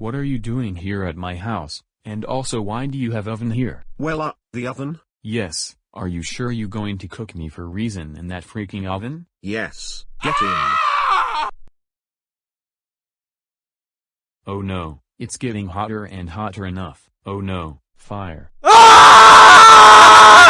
what are you doing here at my house, and also why do you have oven here? Well uh, the oven? Yes, are you sure you going to cook me for reason in that freaking oven? Yes, get in. Oh no, it's getting hotter and hotter enough, oh no, fire.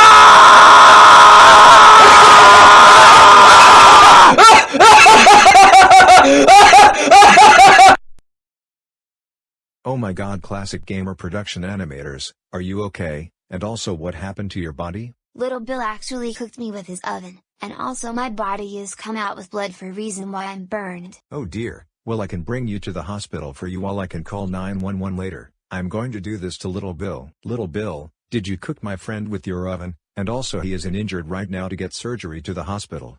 Oh my god classic gamer production animators, are you okay, and also what happened to your body? Little Bill actually cooked me with his oven, and also my body is come out with blood for reason why I'm burned. Oh dear, well I can bring you to the hospital for you while I can call 911 later, I'm going to do this to little Bill. Little Bill, did you cook my friend with your oven, and also he is in injured right now to get surgery to the hospital,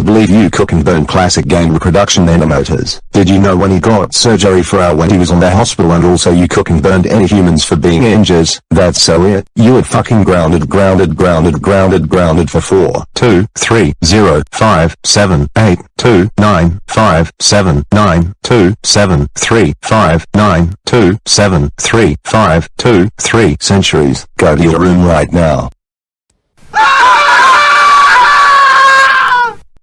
can't believe you cook and burn classic game reproduction animators. Did you know when he got surgery for our when he was on the hospital and also you cook and burned any humans for being injured? That's so it. You were fucking grounded grounded grounded grounded grounded for 4, 2, 3, 0, 5, 7, 8, 2, 9, 5, 7, 9, 2, 7, 3, 5, 9, 2, 7, 3, 5, 2, 3 centuries. Go to your room right now.